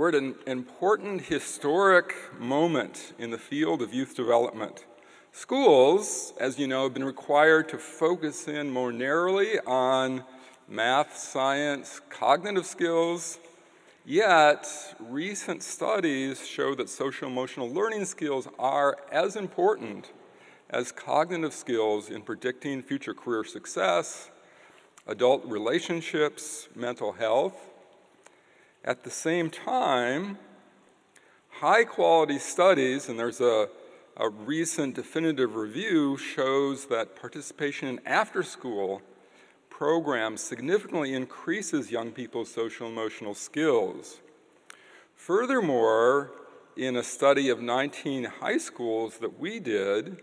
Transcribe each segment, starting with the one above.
we're at an important historic moment in the field of youth development. Schools, as you know, have been required to focus in more narrowly on math, science, cognitive skills, yet recent studies show that social emotional learning skills are as important as cognitive skills in predicting future career success, adult relationships, mental health. At the same time, high quality studies, and there's a, a recent definitive review, shows that participation in after school programs significantly increases young people's social emotional skills. Furthermore, in a study of 19 high schools that we did,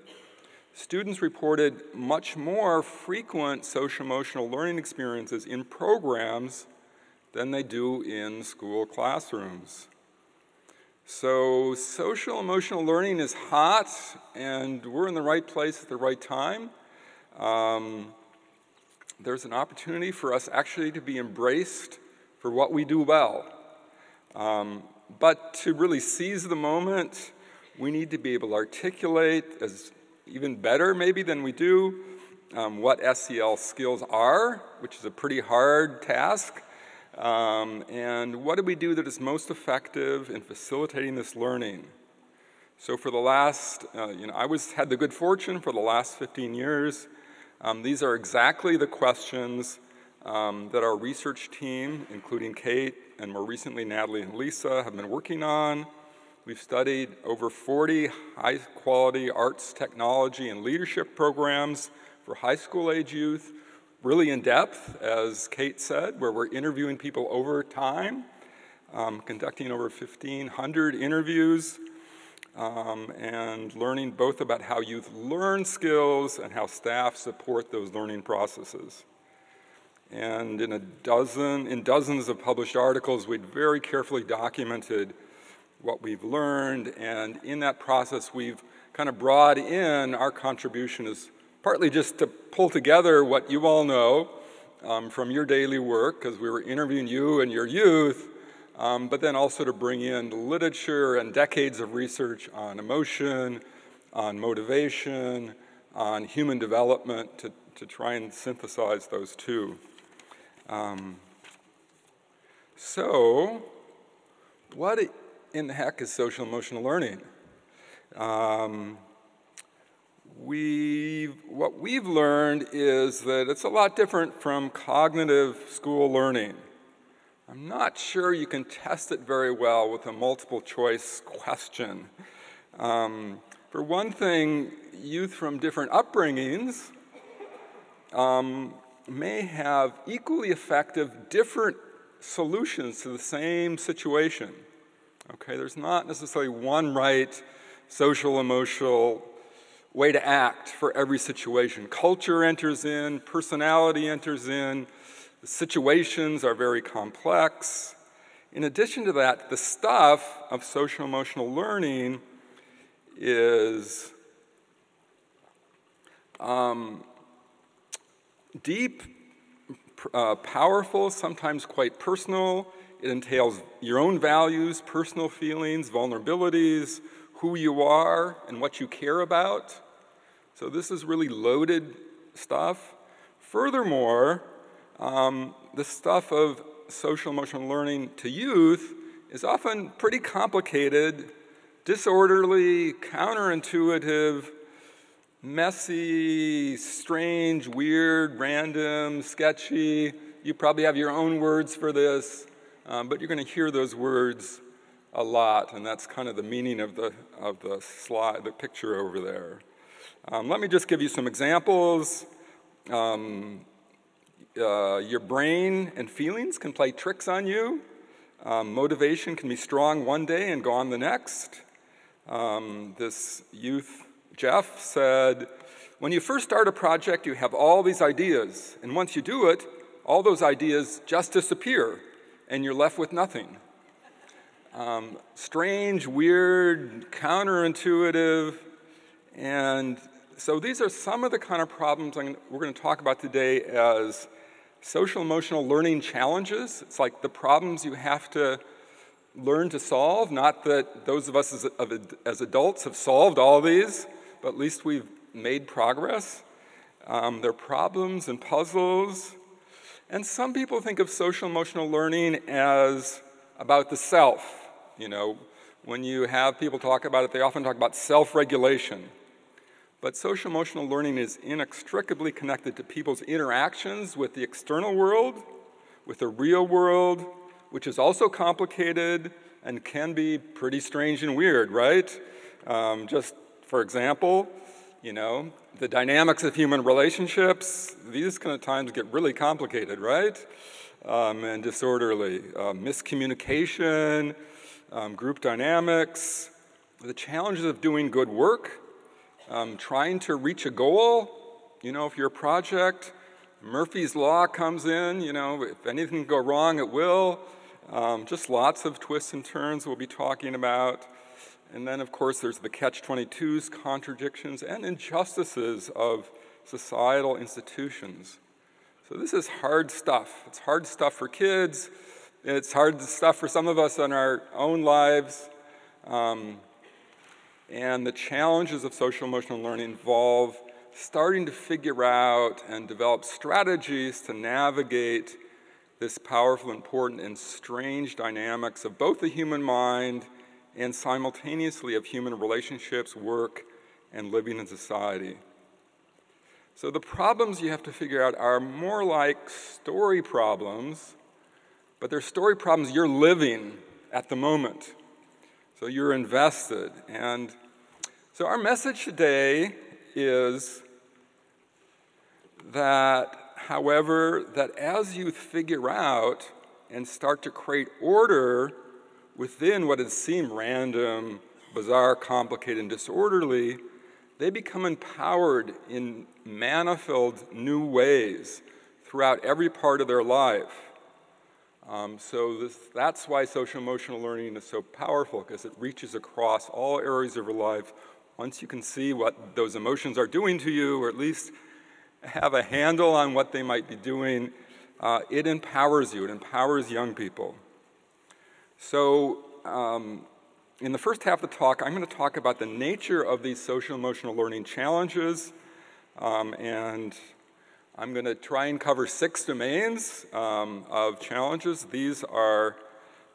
students reported much more frequent social emotional learning experiences in programs than they do in school classrooms. So social emotional learning is hot and we're in the right place at the right time. Um, there's an opportunity for us actually to be embraced for what we do well. Um, but to really seize the moment, we need to be able to articulate as even better maybe than we do um, what SEL skills are, which is a pretty hard task. Um, and what do we do that is most effective in facilitating this learning? So for the last, uh, you know, I was had the good fortune for the last 15 years. Um, these are exactly the questions um, that our research team, including Kate and more recently Natalie and Lisa, have been working on. We've studied over 40 high quality arts, technology, and leadership programs for high school age youth, really in depth, as Kate said, where we're interviewing people over time, um, conducting over 1,500 interviews, um, and learning both about how youth learn skills and how staff support those learning processes. And in a dozen, in dozens of published articles, we'd very carefully documented what we've learned, and in that process, we've kind of brought in our contribution is partly just to pull together what you all know um, from your daily work, because we were interviewing you and your youth, um, but then also to bring in literature and decades of research on emotion, on motivation, on human development to, to try and synthesize those two. Um, so, what in the heck is social emotional learning? Um, we what we've learned is that it's a lot different from cognitive school learning. I'm not sure you can test it very well with a multiple choice question. Um, for one thing, youth from different upbringings um, may have equally effective different solutions to the same situation. Okay, there's not necessarily one right social emotional way to act for every situation. Culture enters in, personality enters in, the situations are very complex. In addition to that, the stuff of social emotional learning is um, deep, uh, powerful, sometimes quite personal, it entails your own values, personal feelings, vulnerabilities, who you are, and what you care about. So this is really loaded stuff. Furthermore, um, the stuff of social emotional learning to youth is often pretty complicated, disorderly, counterintuitive, messy, strange, weird, random, sketchy. You probably have your own words for this. Um, but you're going to hear those words a lot, and that's kind of the meaning of the, of the slide, the picture over there. Um, let me just give you some examples. Um, uh, your brain and feelings can play tricks on you. Um, motivation can be strong one day and gone the next. Um, this youth, Jeff, said, when you first start a project, you have all these ideas, and once you do it, all those ideas just disappear and you're left with nothing. Um, strange, weird, counterintuitive, and so these are some of the kind of problems we're going to talk about today as social emotional learning challenges. It's like the problems you have to learn to solve. Not that those of us as, as adults have solved all these, but at least we've made progress. Um, they're problems and puzzles. And some people think of social emotional learning as about the self. You know, when you have people talk about it, they often talk about self regulation. But social emotional learning is inextricably connected to people's interactions with the external world, with the real world, which is also complicated and can be pretty strange and weird, right? Um, just for example, you know, the dynamics of human relationships, these kind of times get really complicated, right? Um, and disorderly. Uh, miscommunication, um, group dynamics, the challenges of doing good work, um, trying to reach a goal. You know, if your project, Murphy's Law comes in, you know, if anything can go wrong, it will. Um, just lots of twists and turns we'll be talking about. And then, of course, there's the catch 22s, contradictions, and injustices of societal institutions. So, this is hard stuff. It's hard stuff for kids, it's hard stuff for some of us in our own lives. Um, and the challenges of social emotional learning involve starting to figure out and develop strategies to navigate this powerful, important, and strange dynamics of both the human mind and simultaneously of human relationships, work, and living in society. So the problems you have to figure out are more like story problems, but they're story problems you're living at the moment. So you're invested. And so our message today is that, however, that as you figure out and start to create order within what has seemed random, bizarre, complicated, and disorderly, they become empowered in manifold new ways throughout every part of their life. Um, so this, that's why social emotional learning is so powerful because it reaches across all areas of your life. Once you can see what those emotions are doing to you, or at least have a handle on what they might be doing, uh, it empowers you. It empowers young people. So, um, in the first half of the talk, I'm going to talk about the nature of these social emotional learning challenges, um, and I'm going to try and cover six domains um, of challenges. These are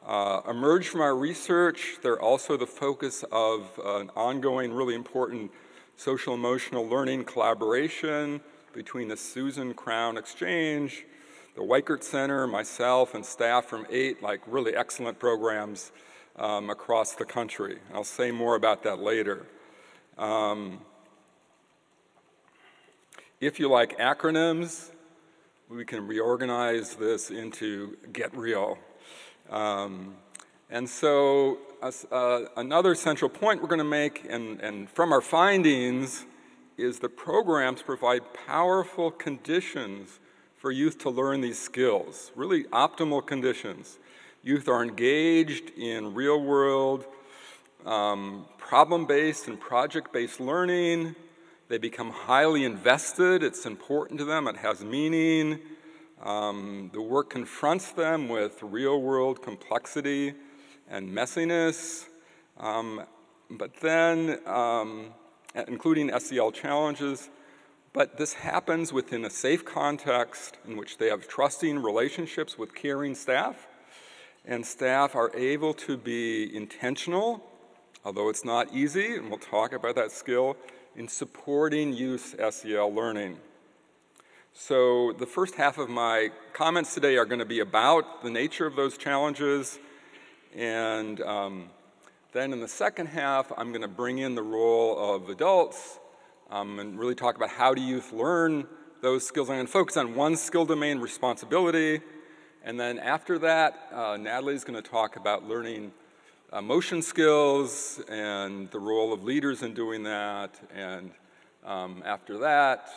uh, emerged from our research. They're also the focus of an ongoing, really important social emotional learning collaboration between the Susan Crown Exchange the Weikart Center, myself, and staff from eight like really excellent programs um, across the country. I'll say more about that later. Um, if you like acronyms, we can reorganize this into Get Real. Um, and so uh, another central point we're going to make, and, and from our findings, is the programs provide powerful conditions for youth to learn these skills, really optimal conditions. Youth are engaged in real world, um, problem based and project based learning. They become highly invested. It's important to them, it has meaning. Um, the work confronts them with real world complexity and messiness. Um, but then, um, including SEL challenges, but this happens within a safe context in which they have trusting relationships with caring staff, and staff are able to be intentional, although it's not easy, and we'll talk about that skill, in supporting youth SEL learning. So, the first half of my comments today are going to be about the nature of those challenges, and um, then in the second half, I'm going to bring in the role of adults um, and really talk about how do youth learn those skills. I'm going to focus on one skill domain, responsibility. And then after that, uh, Natalie's going to talk about learning motion skills and the role of leaders in doing that. And um, after that,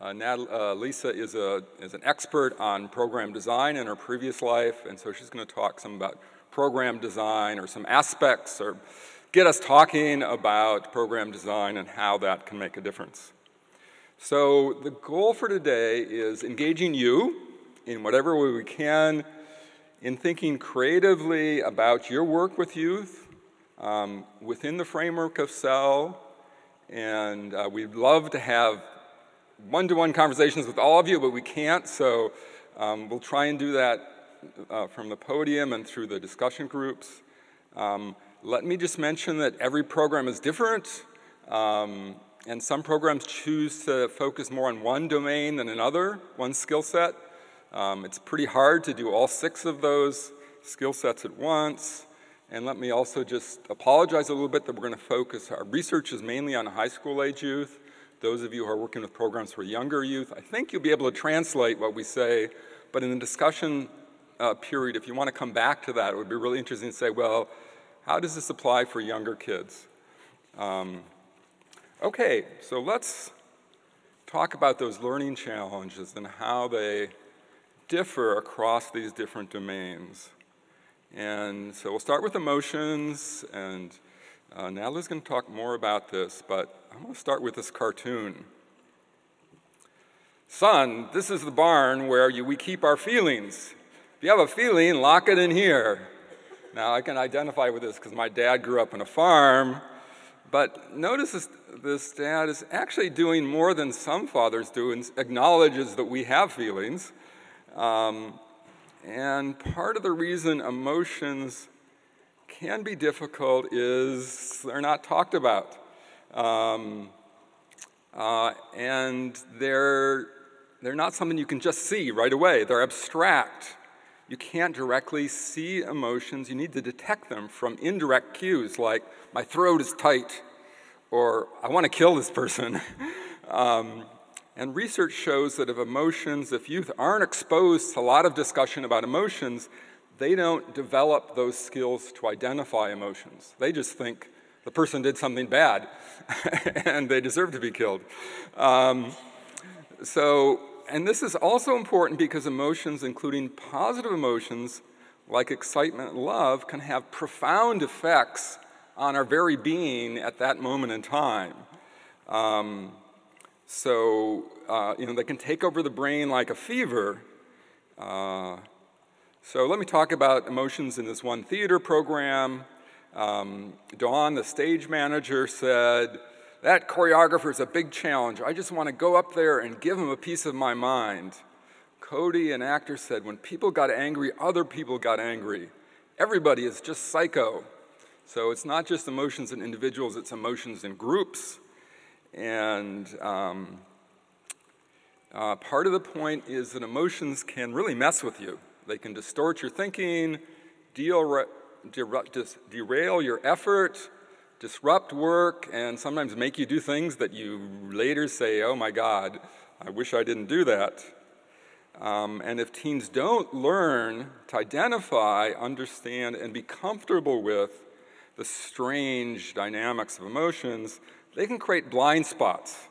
uh, uh, Lisa is, a, is an expert on program design in her previous life, and so she's going to talk some about program design or some aspects or get us talking about program design and how that can make a difference. So the goal for today is engaging you in whatever way we can in thinking creatively about your work with youth um, within the framework of SEL. And uh, we'd love to have one-to-one conversations with all of you, but we can't, so um, we'll try and do that uh, from the podium and through the discussion groups. Um, let me just mention that every program is different, um, and some programs choose to focus more on one domain than another, one skill set. Um, it's pretty hard to do all six of those skill sets at once. And let me also just apologize a little bit that we're going to focus, our research is mainly on high school age youth. Those of you who are working with programs for younger youth, I think you'll be able to translate what we say, but in the discussion uh, period, if you want to come back to that, it would be really interesting to say, well, how does this apply for younger kids? Um, okay, so let's talk about those learning challenges and how they differ across these different domains. And so we'll start with emotions, and uh, Natalie's going to talk more about this, but I'm going to start with this cartoon. Son, this is the barn where you, we keep our feelings. If you have a feeling, lock it in here. Now, I can identify with this because my dad grew up on a farm, but notice this, this dad is actually doing more than some fathers do and acknowledges that we have feelings. Um, and part of the reason emotions can be difficult is they're not talked about. Um, uh, and they're, they're not something you can just see right away. They're abstract. You can't directly see emotions. You need to detect them from indirect cues like, my throat is tight, or I want to kill this person. um, and research shows that if emotions, if youth aren't exposed to a lot of discussion about emotions, they don't develop those skills to identify emotions. They just think the person did something bad and they deserve to be killed. Um, so, and this is also important because emotions, including positive emotions like excitement and love, can have profound effects on our very being at that moment in time. Um, so, uh, you know, they can take over the brain like a fever. Uh, so let me talk about emotions in this one theater program. Um, Dawn, the stage manager, said, that choreographer is a big challenge. I just want to go up there and give him a piece of my mind. Cody, an actor, said, when people got angry, other people got angry. Everybody is just psycho. So it's not just emotions in individuals, it's emotions in groups. And um, uh, part of the point is that emotions can really mess with you. They can distort your thinking, deal, derail your effort, disrupt work, and sometimes make you do things that you later say, oh my God, I wish I didn't do that. Um, and if teens don't learn to identify, understand, and be comfortable with the strange dynamics of emotions, they can create blind spots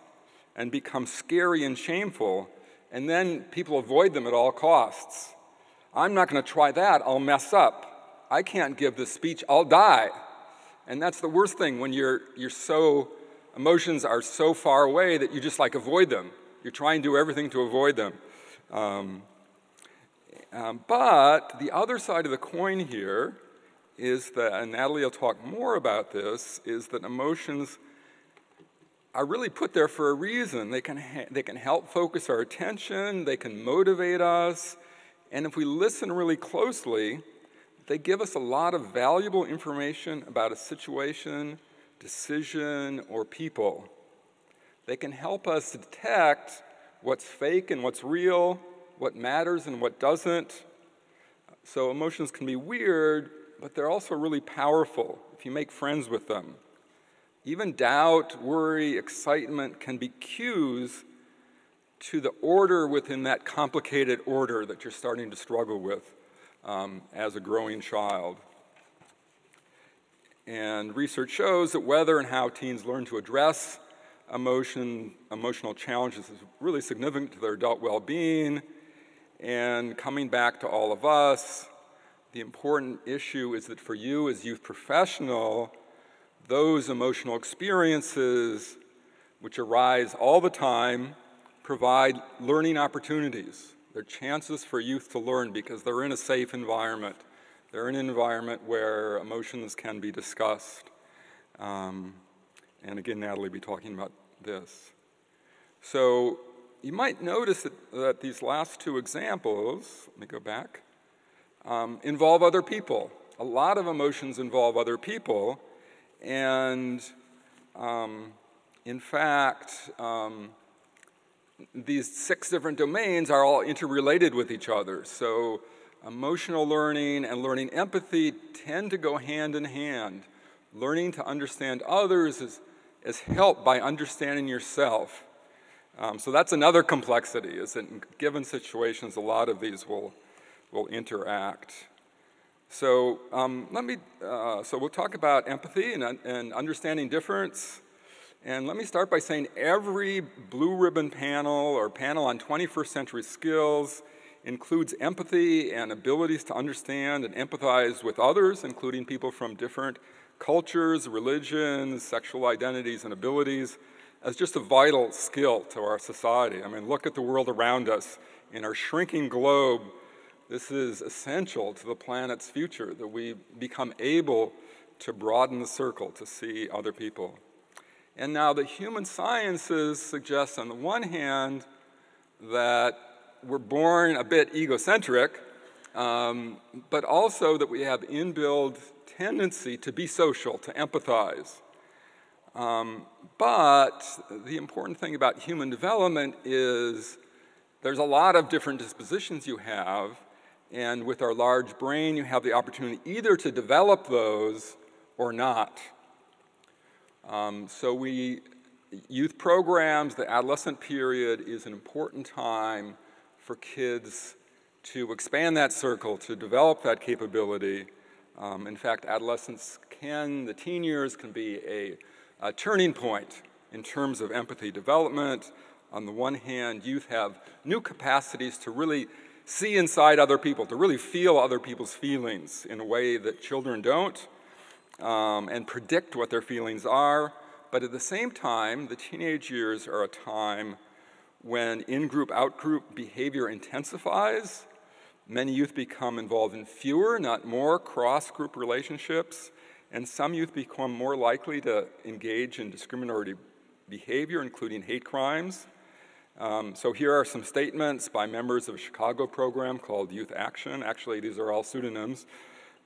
and become scary and shameful, and then people avoid them at all costs. I'm not going to try that, I'll mess up. I can't give this speech, I'll die. And that's the worst thing when you're, you're so, emotions are so far away that you just like avoid them. You try and do everything to avoid them. Um, um, but the other side of the coin here is that, and Natalie will talk more about this, is that emotions are really put there for a reason. They can, they can help focus our attention, they can motivate us, and if we listen really closely, they give us a lot of valuable information about a situation, decision, or people. They can help us detect what's fake and what's real, what matters and what doesn't. So emotions can be weird, but they're also really powerful if you make friends with them. Even doubt, worry, excitement can be cues to the order within that complicated order that you're starting to struggle with um, as a growing child. And research shows that whether and how teens learn to address emotion, emotional challenges is really significant to their adult well-being. And coming back to all of us, the important issue is that for you as youth professional, those emotional experiences which arise all the time provide learning opportunities. They're chances for youth to learn because they're in a safe environment. They're in an environment where emotions can be discussed. Um, and again, Natalie will be talking about this. So you might notice that, that these last two examples, let me go back, um, involve other people. A lot of emotions involve other people. And um, in fact, um, these six different domains are all interrelated with each other. So emotional learning and learning empathy tend to go hand in hand. Learning to understand others is, is helped by understanding yourself. Um, so that's another complexity, is that in given situations, a lot of these will, will interact. So um, let me, uh, so we'll talk about empathy and, and understanding difference. And let me start by saying every blue ribbon panel or panel on 21st century skills includes empathy and abilities to understand and empathize with others, including people from different cultures, religions, sexual identities, and abilities, as just a vital skill to our society. I mean, look at the world around us. In our shrinking globe, this is essential to the planet's future, that we become able to broaden the circle to see other people. And now the human sciences suggest, on the one hand, that we're born a bit egocentric, um, but also that we have inbuilt tendency to be social, to empathize. Um, but the important thing about human development is there's a lot of different dispositions you have, and with our large brain, you have the opportunity either to develop those or not. Um, so we, youth programs, the adolescent period is an important time for kids to expand that circle, to develop that capability. Um, in fact, adolescence can, the teen years can be a, a turning point in terms of empathy development. On the one hand, youth have new capacities to really see inside other people, to really feel other people's feelings in a way that children don't um, and predict what their feelings are. But at the same time, the teenage years are a time when in group, out group behavior intensifies. Many youth become involved in fewer, not more, cross group relationships. And some youth become more likely to engage in discriminatory behavior, including hate crimes. Um, so here are some statements by members of a Chicago program called Youth Action. Actually, these are all pseudonyms.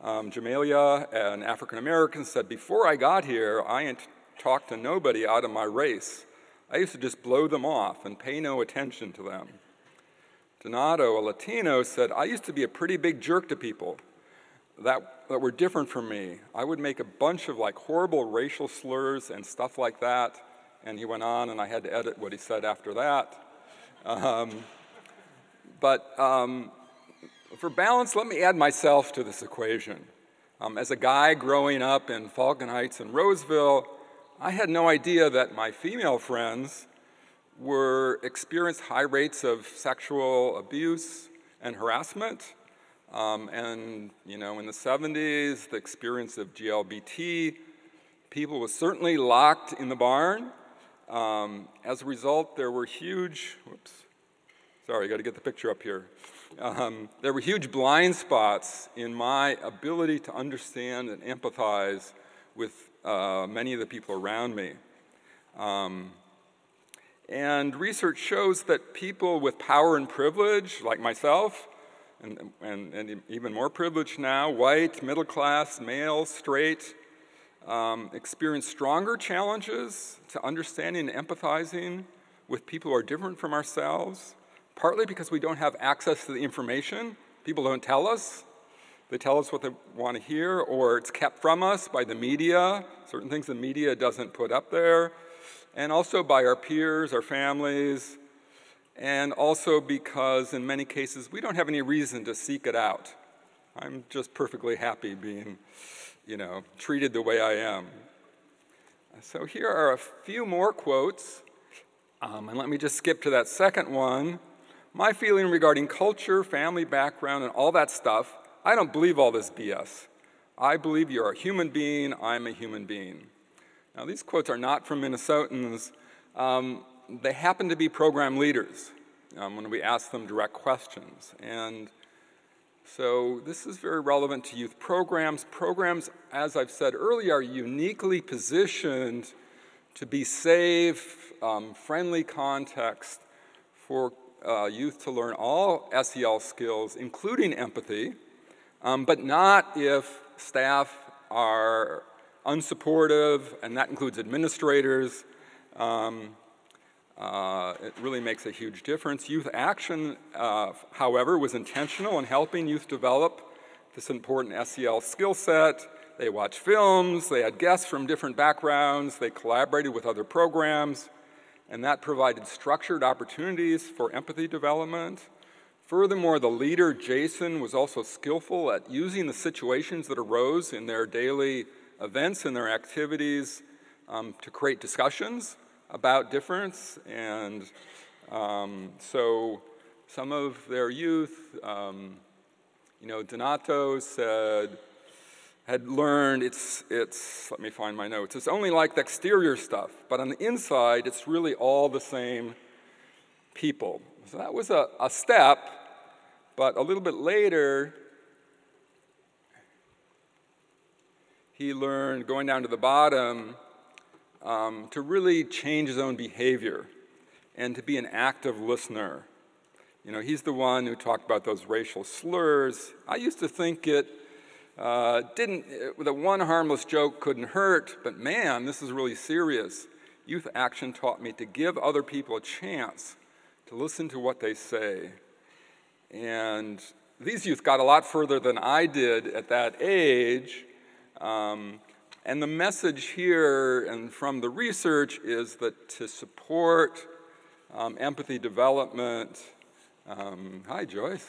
Um, Jamalia, an African American, said, Before I got here, I talked to nobody out of my race. I used to just blow them off and pay no attention to them. Donato, a Latino, said, I used to be a pretty big jerk to people that, that were different from me. I would make a bunch of like horrible racial slurs and stuff like that. And he went on, and I had to edit what he said after that. Um, but um, for balance, let me add myself to this equation. Um, as a guy growing up in Falcon Heights and Roseville, I had no idea that my female friends were experienced high rates of sexual abuse and harassment. Um, and you know, in the 70s, the experience of GLBT, people was certainly locked in the barn. Um, as a result, there were huge, whoops, sorry, I got to get the picture up here. Um, there were huge blind spots in my ability to understand and empathize with uh, many of the people around me. Um, and research shows that people with power and privilege, like myself, and, and, and even more privilege now, white, middle class, male, straight, um, experience stronger challenges to understanding and empathizing with people who are different from ourselves partly because we don't have access to the information. People don't tell us. They tell us what they want to hear, or it's kept from us by the media, certain things the media doesn't put up there, and also by our peers, our families, and also because in many cases we don't have any reason to seek it out. I'm just perfectly happy being, you know, treated the way I am. So here are a few more quotes, um, and let me just skip to that second one. My feeling regarding culture, family background, and all that stuff, I don't believe all this BS. I believe you're a human being, I'm a human being. Now, these quotes are not from Minnesotans. Um, they happen to be program leaders. um, when we ask them direct questions. And so this is very relevant to youth programs. Programs, as I've said earlier, are uniquely positioned to be safe, um, friendly context for uh, youth to learn all SEL skills, including empathy, um, but not if staff are unsupportive, and that includes administrators. Um, uh, it really makes a huge difference. Youth Action, uh, however, was intentional in helping youth develop this important SEL skill set. They watched films, they had guests from different backgrounds, they collaborated with other programs, and that provided structured opportunities for empathy development. Furthermore, the leader, Jason, was also skillful at using the situations that arose in their daily events and their activities um, to create discussions about difference. And um, so some of their youth, um, you know, Donato said, had learned it's, it's, let me find my notes, it's only like the exterior stuff, but on the inside, it's really all the same people. So that was a, a step, but a little bit later, he learned, going down to the bottom, um, to really change his own behavior and to be an active listener. You know, he's the one who talked about those racial slurs. I used to think it uh, didn't, it, the one harmless joke couldn't hurt, but man, this is really serious. Youth Action taught me to give other people a chance to listen to what they say. And these youth got a lot further than I did at that age. Um, and the message here and from the research is that to support um, empathy development, um, hi Joyce,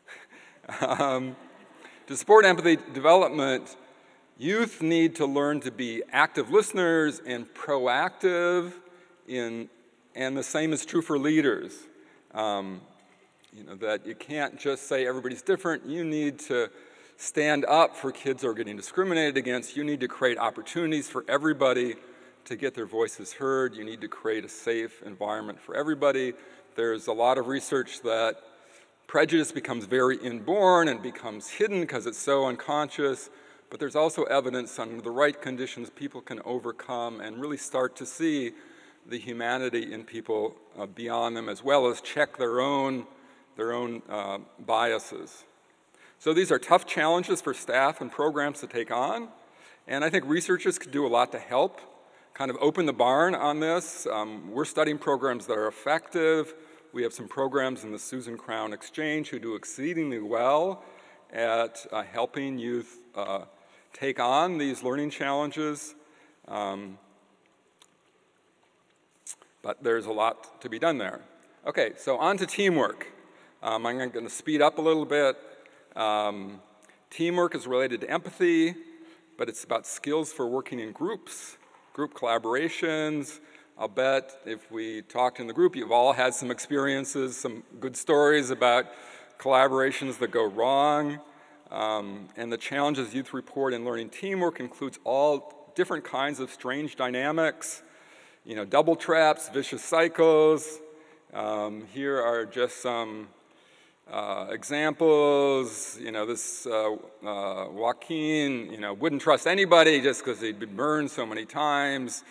um, to support empathy development, youth need to learn to be active listeners and proactive in, and the same is true for leaders. Um, you know, that you can't just say everybody's different, you need to stand up for kids who are getting discriminated against. You need to create opportunities for everybody to get their voices heard. You need to create a safe environment for everybody. There's a lot of research that prejudice becomes very inborn and becomes hidden because it's so unconscious. But there's also evidence under the right conditions people can overcome and really start to see the humanity in people uh, beyond them as well as check their own, their own uh, biases. So these are tough challenges for staff and programs to take on, and I think researchers could do a lot to help kind of open the barn on this. Um, we're studying programs that are effective. We have some programs in the Susan Crown Exchange who do exceedingly well at uh, helping youth uh, take on these learning challenges. Um, but there's a lot to be done there. Okay, so on to teamwork. Um, I'm going to speed up a little bit. Um, teamwork is related to empathy, but it's about skills for working in groups, group collaborations. I'll bet if we talked in the group, you've all had some experiences, some good stories about collaborations that go wrong. Um, and the challenges youth report in learning teamwork includes all different kinds of strange dynamics, you know, double traps, vicious cycles. Um, here are just some uh, examples, you know, this uh, uh, Joaquin, you know, wouldn't trust anybody just because he'd been burned so many times.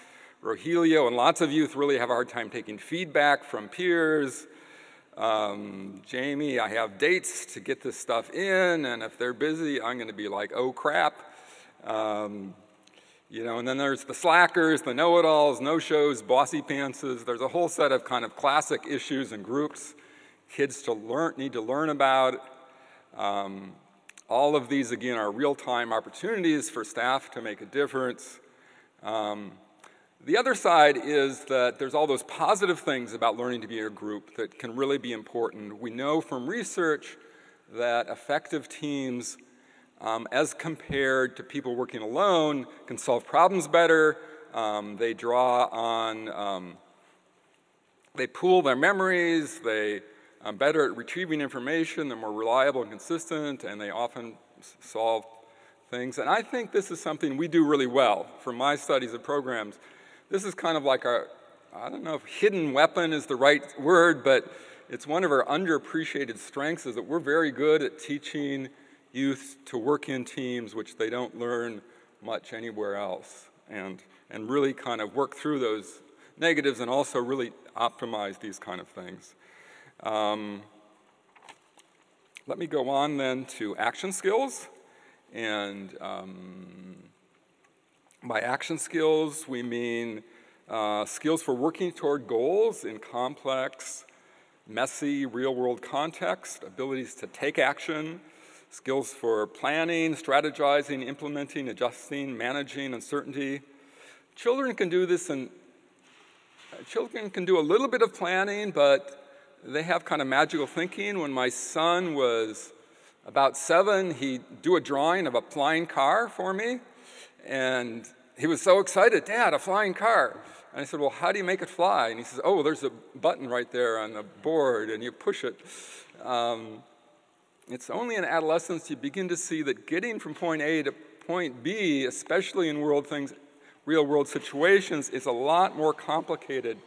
Rogelio and lots of youth really have a hard time taking feedback from peers. Um, Jamie, I have dates to get this stuff in, and if they're busy, I'm going to be like, oh crap. Um, you know, and then there's the slackers, the know-it-alls, no-shows, bossy pantses. There's a whole set of kind of classic issues and groups kids to learn, need to learn about. Um, all of these, again, are real-time opportunities for staff to make a difference. Um, the other side is that there's all those positive things about learning to be in a group that can really be important. We know from research that effective teams, um, as compared to people working alone, can solve problems better. Um, they draw on, um, they pool their memories, they I'm better at retrieving information, they're more reliable and consistent, and they often solve things. And I think this is something we do really well from my studies of programs. This is kind of like our, I don't know if hidden weapon is the right word, but it's one of our underappreciated strengths is that we're very good at teaching youth to work in teams, which they don't learn much anywhere else, and, and really kind of work through those negatives and also really optimize these kind of things. Um, let me go on then to action skills. And um, by action skills, we mean uh, skills for working toward goals in complex, messy, real-world context, abilities to take action, skills for planning, strategizing, implementing, adjusting, managing uncertainty. Children can do this and children can do a little bit of planning, but they have kind of magical thinking. When my son was about seven, he'd do a drawing of a flying car for me, and he was so excited, Dad, a flying car. And I said, Well, how do you make it fly? And he says, Oh, there's a button right there on the board, and you push it. Um, it's only in adolescence you begin to see that getting from point A to point B, especially in world things, real world situations, is a lot more complicated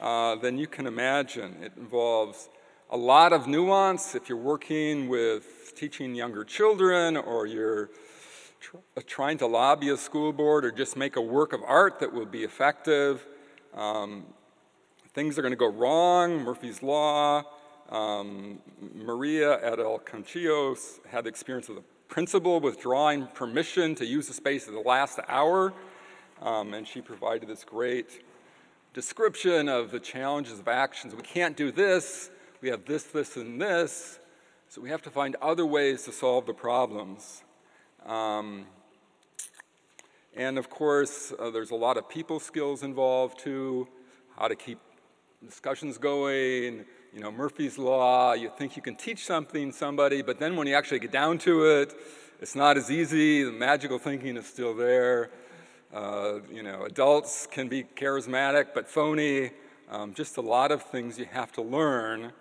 uh, than you can imagine. It involves a lot of nuance if you're working with teaching younger children or you're tr uh, trying to lobby a school board or just make a work of art that will be effective. Um, things are going to go wrong, Murphy's Law. Um, Maria at El Conchillo had the experience of the principal withdrawing permission to use the space at the last hour, um, and she provided this great description of the challenges of actions. We can't do this, we have this, this, and this, so we have to find other ways to solve the problems. Um, and of course, uh, there's a lot of people skills involved too, how to keep discussions going, you know, Murphy's Law, you think you can teach something somebody, but then when you actually get down to it, it's not as easy, the magical thinking is still there. Uh, you know, adults can be charismatic but phony. Um, just a lot of things you have to learn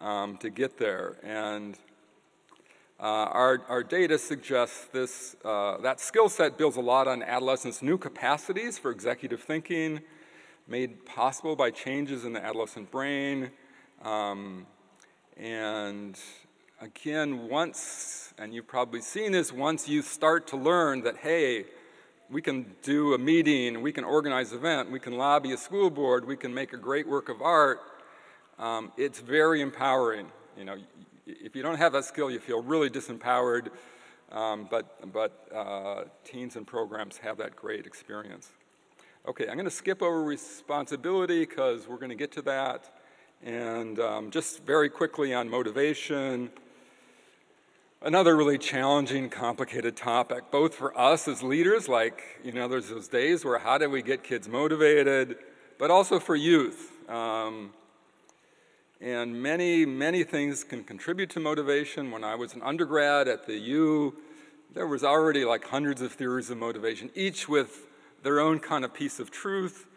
um, to get there. And uh, our, our data suggests this, uh, that skill set builds a lot on adolescents' new capacities for executive thinking, made possible by changes in the adolescent brain. Um, and again, once, and you've probably seen this, once you start to learn that, hey, we can do a meeting, we can organize an event, we can lobby a school board, we can make a great work of art, um, it's very empowering. You know, if you don't have that skill, you feel really disempowered, um, but, but uh, teens and programs have that great experience. Okay, I'm going to skip over responsibility because we're going to get to that. And um, just very quickly on motivation, another really challenging, complicated topic, both for us as leaders, like, you know, there's those days where how do we get kids motivated, but also for youth. Um, and many, many things can contribute to motivation. When I was an undergrad at the U, there was already like hundreds of theories of motivation, each with their own kind of piece of truth.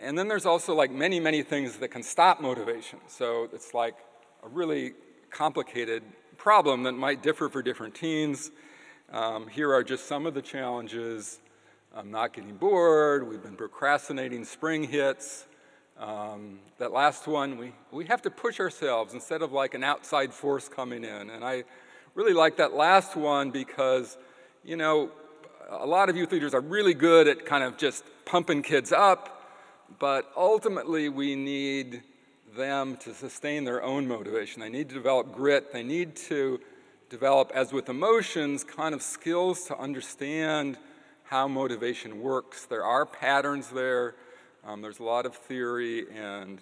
And then there's also like many, many things that can stop motivation. So it's like a really complicated problem that might differ for different teens. Um, here are just some of the challenges. I'm not getting bored. We've been procrastinating spring hits. Um, that last one, we, we have to push ourselves instead of like an outside force coming in. And I really like that last one because, you know, a lot of youth leaders are really good at kind of just pumping kids up, but ultimately we need them to sustain their own motivation. They need to develop grit. They need to develop, as with emotions, kind of skills to understand how motivation works. There are patterns there. Um, there's a lot of theory, and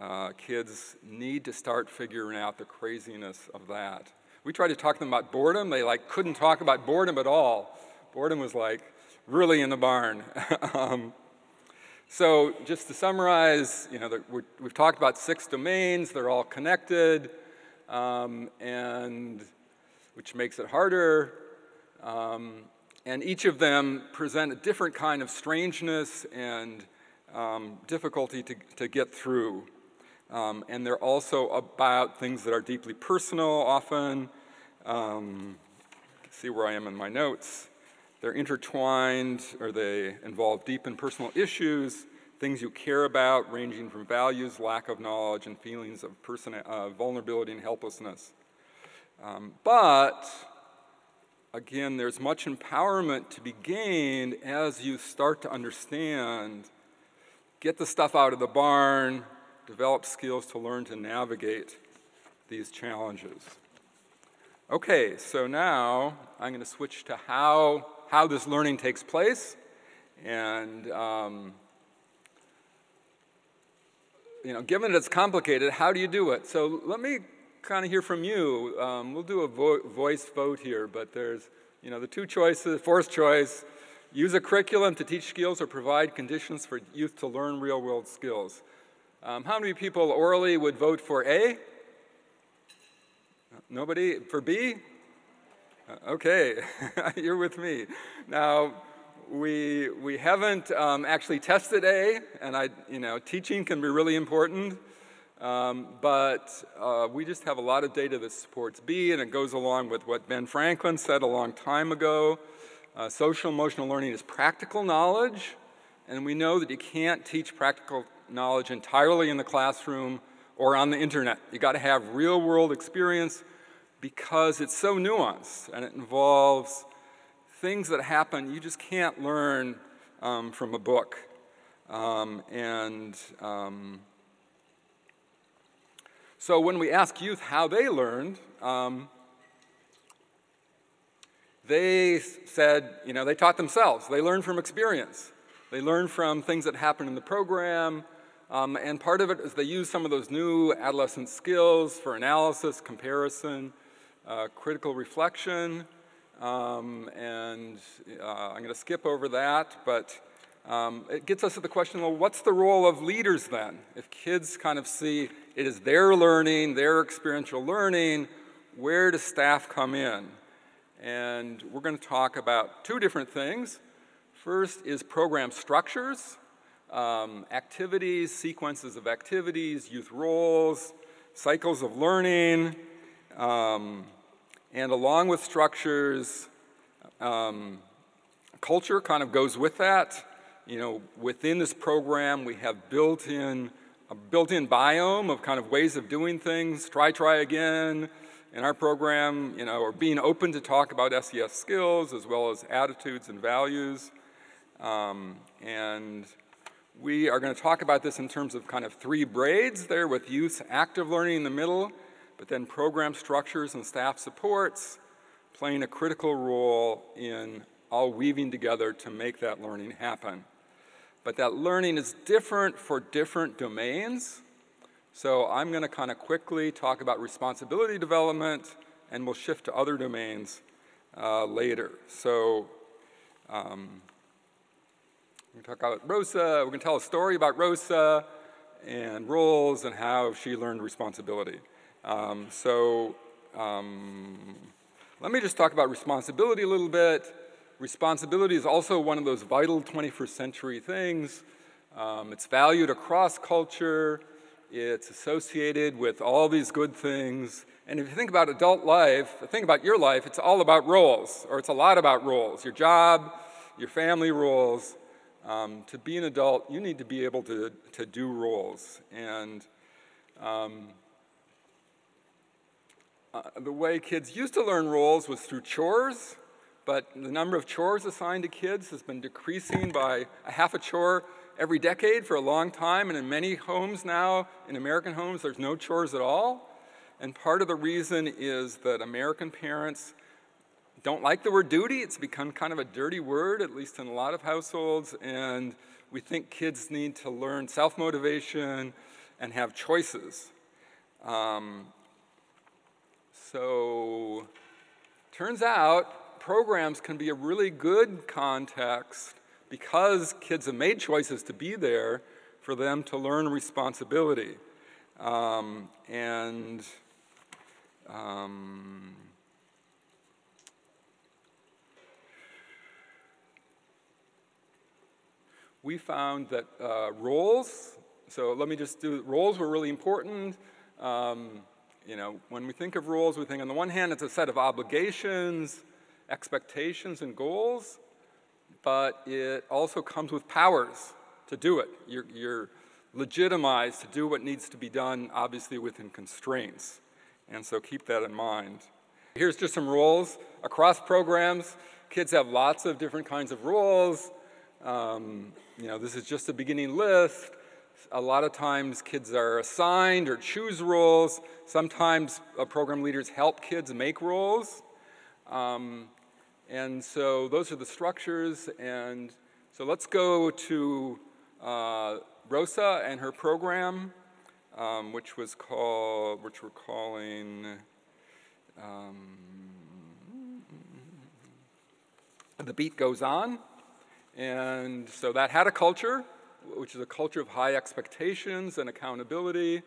uh, kids need to start figuring out the craziness of that. We tried to talk to them about boredom. They like couldn't talk about boredom at all. Boredom was like really in the barn. um, so just to summarize, you know, we have talked about six domains. They're all connected, um, and which makes it harder. Um, and each of them present a different kind of strangeness and um, difficulty to, to get through. Um, and they're also about things that are deeply personal often. Um, see where I am in my notes. They're intertwined or they involve deep and personal issues, things you care about, ranging from values, lack of knowledge, and feelings of person, uh, vulnerability and helplessness. Um, but again, there's much empowerment to be gained as you start to understand, get the stuff out of the barn, develop skills to learn to navigate these challenges. Okay, so now I'm going to switch to how, how this learning takes place. And, um, you know, given that it's complicated, how do you do it? So let me kind of hear from you. Um, we'll do a vo voice vote here, but there's, you know, the two choices, fourth choice, use a curriculum to teach skills or provide conditions for youth to learn real-world skills. Um, how many people orally would vote for A? Nobody? For B? Okay, you're with me. Now, we, we haven't um, actually tested A, and I, you know, teaching can be really important, um, but uh, we just have a lot of data that supports B, and it goes along with what Ben Franklin said a long time ago. Uh, social emotional learning is practical knowledge, and we know that you can't teach practical knowledge entirely in the classroom or on the internet. You got to have real world experience because it's so nuanced and it involves things that happen you just can't learn um, from a book. Um, and um, so when we ask youth how they learned, um, they said, you know, they taught themselves. They learned from experience. They learned from things that happened in the program. Um, and part of it is they use some of those new adolescent skills for analysis, comparison, uh, critical reflection, um, and uh, I'm going to skip over that, but um, it gets us to the question, well, what's the role of leaders then? If kids kind of see it is their learning, their experiential learning, where does staff come in? And we're going to talk about two different things. First is program structures, um, activities, sequences of activities, youth roles, cycles of learning, um, and along with structures, um, culture kind of goes with that. You know, within this program, we have built-in a built-in biome of kind of ways of doing things. Try, try again. In our program, you know, or being open to talk about SEL skills as well as attitudes and values. Um, and we are going to talk about this in terms of kind of three braids there with youth active learning in the middle but then program structures and staff supports playing a critical role in all weaving together to make that learning happen. But that learning is different for different domains. So I'm going to kind of quickly talk about responsibility development, and we'll shift to other domains uh, later. So um, we're going to talk about Rosa. We're going to tell a story about Rosa and roles and how she learned responsibility. Um, so um, let me just talk about responsibility a little bit. Responsibility is also one of those vital 21st century things. Um, it's valued across culture. It's associated with all these good things. And if you think about adult life, think about your life, it's all about roles, or it's a lot about roles. Your job, your family roles. Um, to be an adult, you need to be able to, to do roles. And um, uh, the way kids used to learn roles was through chores, but the number of chores assigned to kids has been decreasing by a half a chore every decade for a long time, and in many homes now, in American homes, there's no chores at all. And part of the reason is that American parents don't like the word duty. It's become kind of a dirty word, at least in a lot of households, and we think kids need to learn self-motivation and have choices. Um, so turns out programs can be a really good context because kids have made choices to be there for them to learn responsibility. Um, and um, we found that uh, roles, so let me just do, roles were really important. Um, you know, when we think of rules, we think on the one hand it's a set of obligations, expectations, and goals, but it also comes with powers to do it. You're, you're legitimized to do what needs to be done, obviously within constraints. And so keep that in mind. Here's just some rules Across programs, kids have lots of different kinds of rules. Um, you know, this is just a beginning list. A lot of times kids are assigned or choose roles. Sometimes uh, program leaders help kids make roles. Um, and so those are the structures. And so let's go to uh, Rosa and her program, um, which was called, which we're calling, um, The Beat Goes On. And so that had a culture, which is a culture of high expectations and accountability.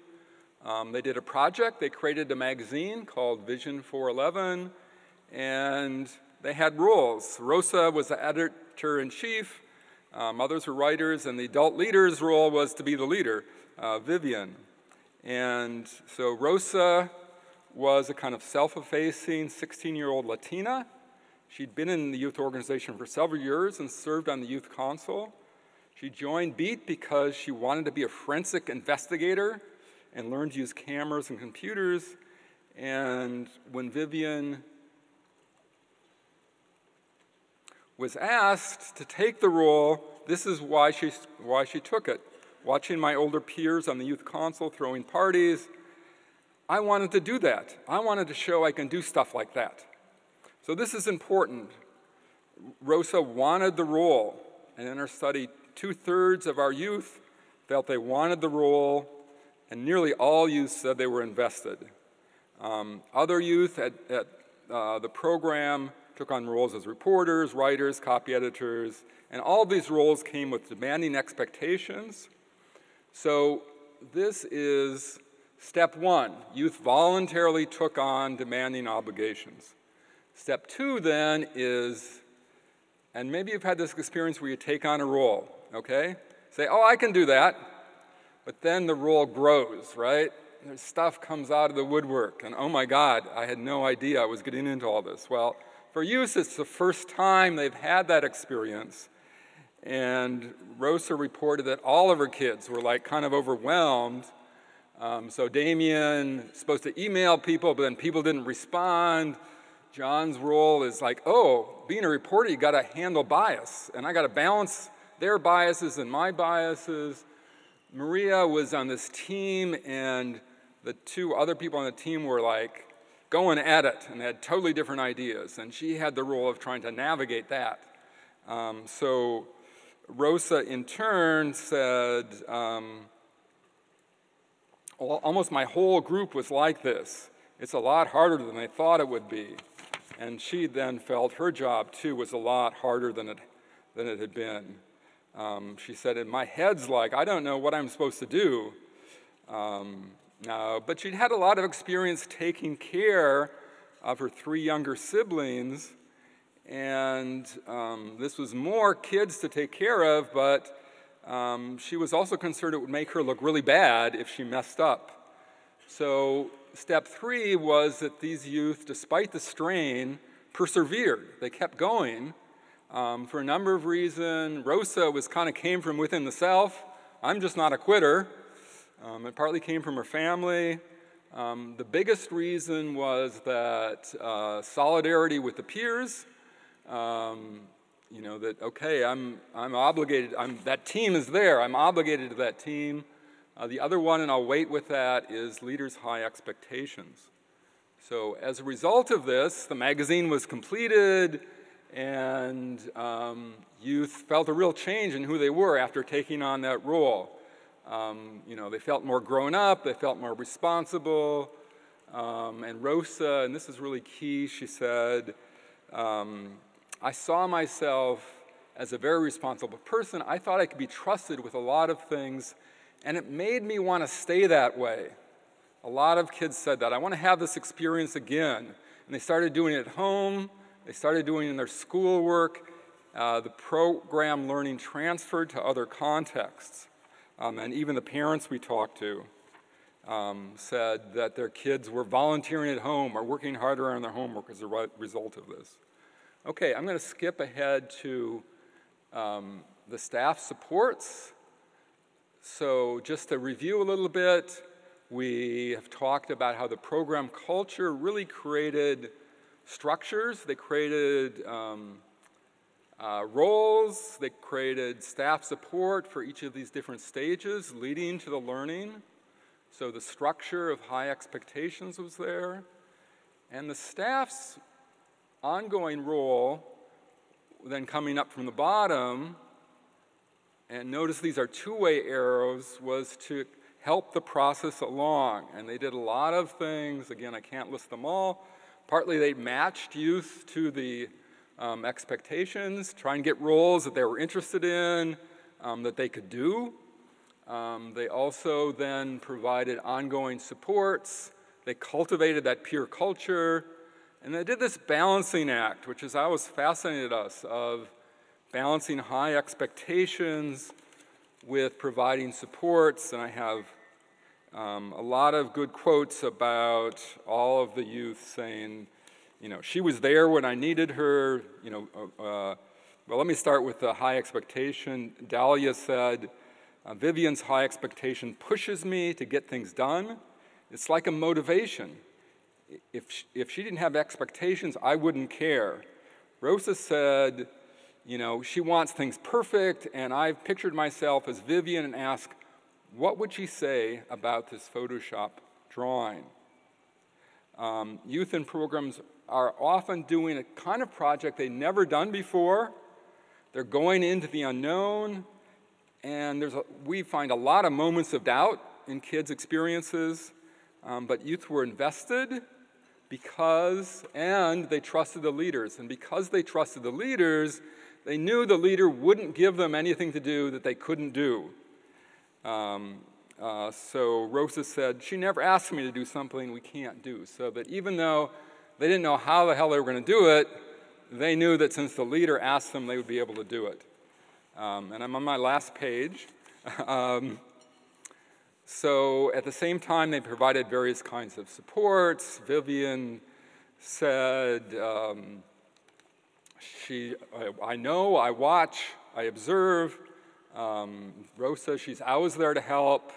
Um, they did a project, they created a magazine called Vision 411, and they had rules. Rosa was the editor in chief, um, others were writers, and the adult leader's role was to be the leader, uh, Vivian. And so Rosa was a kind of self effacing 16 year old Latina. She'd been in the youth organization for several years and served on the youth council. She joined BEAT because she wanted to be a forensic investigator and learned to use cameras and computers. And when Vivian was asked to take the role, this is why she, why she took it. Watching my older peers on the youth council throwing parties, I wanted to do that. I wanted to show I can do stuff like that. So this is important. Rosa wanted the role, and in our study, two thirds of our youth felt they wanted the role, and nearly all youth said they were invested. Um, other youth at, at uh, the program took on roles as reporters, writers, copy editors, and all these roles came with demanding expectations. So this is step one. Youth voluntarily took on demanding obligations. Step two then is, and maybe you've had this experience where you take on a role, okay? Say, oh, I can do that. But then the role grows, right? And stuff comes out of the woodwork, and oh my God, I had no idea I was getting into all this. Well, for youth, it's the first time they've had that experience. And Rosa reported that all of her kids were like kind of overwhelmed. Um, so Damien supposed to email people, but then people didn't respond. John's role is like, oh, being a reporter, you got to handle bias, and I got to balance their biases and my biases. Maria was on this team, and the two other people on the team were like, going at it and had totally different ideas. And she had the role of trying to navigate that. Um, so Rosa, in turn, said, um, almost my whole group was like this. It's a lot harder than they thought it would be. And she then felt her job, too, was a lot harder than it, than it had been. Um, she said, in my head's like, I don't know what I'm supposed to do. Um, uh, but she'd had a lot of experience taking care of her three younger siblings, and um, this was more kids to take care of, but um, she was also concerned it would make her look really bad if she messed up. So, step three was that these youth, despite the strain, persevered. They kept going um, for a number of reasons. Rosa was kind of came from within the self. I'm just not a quitter. Um, it partly came from her family. Um, the biggest reason was that uh, solidarity with the peers. Um, you know that okay, I'm I'm obligated. I'm that team is there. I'm obligated to that team. Uh, the other one, and I'll wait with that, is leaders' high expectations. So as a result of this, the magazine was completed, and um, youth felt a real change in who they were after taking on that role. Um, you know, they felt more grown up, they felt more responsible. Um, and Rosa, and this is really key, she said, um, I saw myself as a very responsible person. I thought I could be trusted with a lot of things, and it made me want to stay that way. A lot of kids said that. I want to have this experience again. And they started doing it at home, they started doing in their schoolwork. Uh, the program learning transferred to other contexts. Um, and even the parents we talked to um, said that their kids were volunteering at home or working harder on their homework as a re- result of this. Okay, I'm going to skip ahead to um, the staff supports. So just to review a little bit, we have talked about how the program culture really created structures. They created um, uh, roles. They created staff support for each of these different stages leading to the learning. So the structure of high expectations was there. And the staff's ongoing role, then coming up from the bottom, and notice these are two-way arrows, was to help the process along. And they did a lot of things. Again, I can't list them all. Partly they matched youth to the um, expectations, try and get roles that they were interested in, um, that they could do. Um, they also then provided ongoing supports. They cultivated that peer culture. And they did this balancing act, which is always fascinated us, of balancing high expectations with providing supports. And I have um, a lot of good quotes about all of the youth saying, you know, she was there when I needed her. You know, uh, uh, well, let me start with the high expectation. Dahlia said, uh, Vivian's high expectation pushes me to get things done. It's like a motivation. If she, if she didn't have expectations, I wouldn't care. Rosa said, you know, she wants things perfect, and I've pictured myself as Vivian and asked, what would she say about this Photoshop drawing? Um, youth in programs are often doing a kind of project they've never done before. They're going into the unknown, and there's a, we find a lot of moments of doubt in kids' experiences, um, but youth were invested because, and they trusted the leaders. And because they trusted the leaders, they knew the leader wouldn't give them anything to do that they couldn't do. Um, uh, so Rosa said, she never asked me to do something we can't do. So that even though they didn't know how the hell they were going to do it. They knew that since the leader asked them, they would be able to do it. Um, and I'm on my last page. um, so at the same time, they provided various kinds of supports. Vivian said, um, she, I, I, know, I watch, I observe. Um, Rosa, she's always there to help.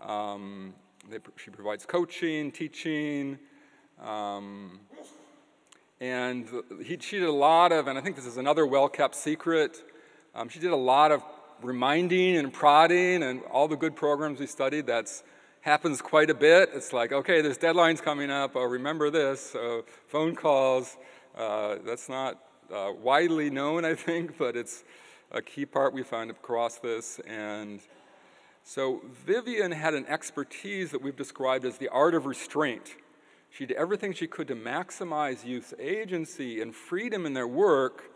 Um, they, she provides coaching, teaching, um, and he, she did a lot of, and I think this is another well kept secret, um, she did a lot of reminding and prodding and all the good programs we studied. That's happens quite a bit. It's like, okay, there's deadlines coming up. Oh, remember this. Phone calls. Uh, that's not uh, widely known, I think, but it's a key part we find across this. And so Vivian had an expertise that we've described as the art of restraint. She did everything she could to maximize youth's agency and freedom in their work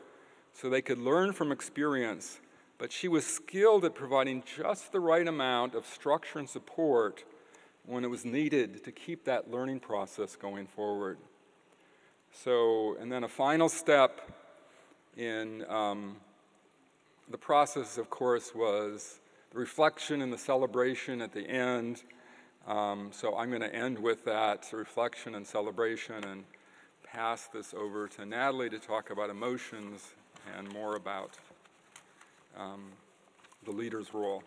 so they could learn from experience. But she was skilled at providing just the right amount of structure and support when it was needed to keep that learning process going forward. So, and then a final step in um, the process, of course, was the reflection and the celebration at the end. Um, so I'm going to end with that reflection and celebration and pass this over to Natalie to talk about emotions and more about um, the leader's role.